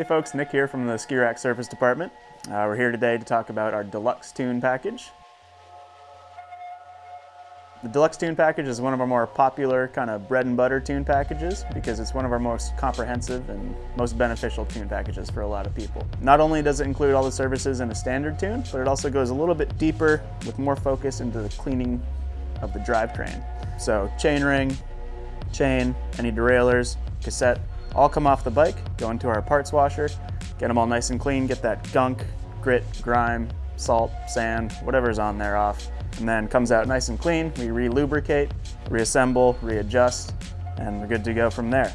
Hey folks, Nick here from the Ski Rack Surface Department. Uh, we're here today to talk about our Deluxe Tune package. The Deluxe Tune package is one of our more popular kind of bread and butter tune packages because it's one of our most comprehensive and most beneficial tune packages for a lot of people. Not only does it include all the services in a standard tune, but it also goes a little bit deeper with more focus into the cleaning of the drivetrain. So chain ring, chain, any derailleurs, cassette, all come off the bike, go into our parts washer, get them all nice and clean, get that gunk, grit, grime, salt, sand, whatever's on there off and then comes out nice and clean. We re-lubricate, reassemble, readjust, and we're good to go from there.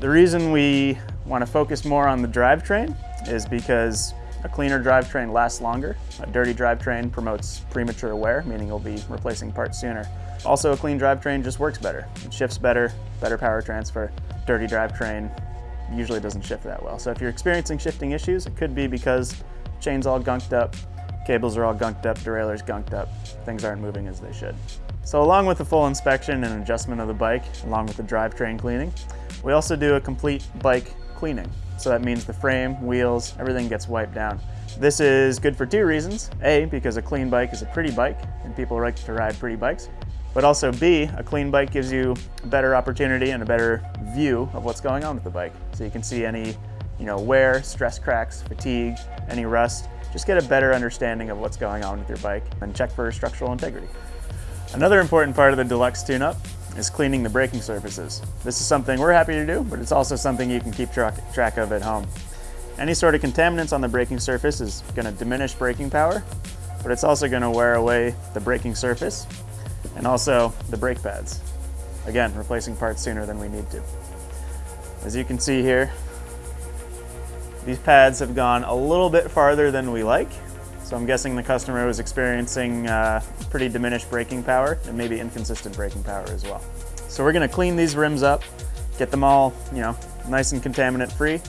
The reason we want to focus more on the drivetrain is because a cleaner drivetrain lasts longer. A dirty drivetrain promotes premature wear, meaning you'll be replacing parts sooner. Also, a clean drivetrain just works better. It shifts better, better power transfer. Dirty drivetrain usually doesn't shift that well. So if you're experiencing shifting issues, it could be because chain's all gunked up, Cables are all gunked up, derailleurs gunked up. Things aren't moving as they should. So along with the full inspection and adjustment of the bike, along with the drivetrain cleaning, we also do a complete bike cleaning. So that means the frame, wheels, everything gets wiped down. This is good for two reasons. A, because a clean bike is a pretty bike and people like to ride pretty bikes. But also B, a clean bike gives you a better opportunity and a better view of what's going on with the bike. So you can see any you know, wear, stress cracks, fatigue, any rust, just get a better understanding of what's going on with your bike and check for structural integrity. Another important part of the Deluxe tune-up is cleaning the braking surfaces. This is something we're happy to do, but it's also something you can keep track of at home. Any sort of contaminants on the braking surface is going to diminish braking power, but it's also going to wear away the braking surface and also the brake pads. Again, replacing parts sooner than we need to. As you can see here, these pads have gone a little bit farther than we like, so I'm guessing the customer was experiencing uh, pretty diminished braking power and maybe inconsistent braking power as well. So we're gonna clean these rims up, get them all, you know, nice and contaminant free.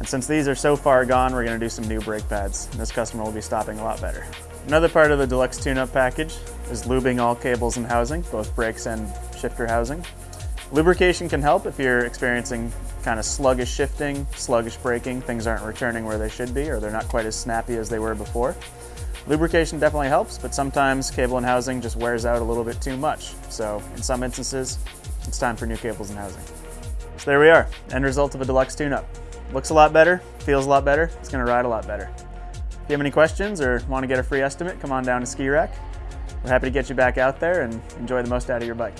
And since these are so far gone, we're gonna do some new brake pads. And this customer will be stopping a lot better. Another part of the deluxe tune-up package is lubing all cables and housing, both brakes and shifter housing. Lubrication can help if you're experiencing kind of sluggish shifting, sluggish braking, things aren't returning where they should be or they're not quite as snappy as they were before. Lubrication definitely helps, but sometimes cable and housing just wears out a little bit too much. So in some instances, it's time for new cables and housing. So there we are, end result of a deluxe tune-up. Looks a lot better, feels a lot better, it's gonna ride a lot better. If you have any questions or want to get a free estimate, come on down to Ski Rack. We're happy to get you back out there and enjoy the most out of your bike.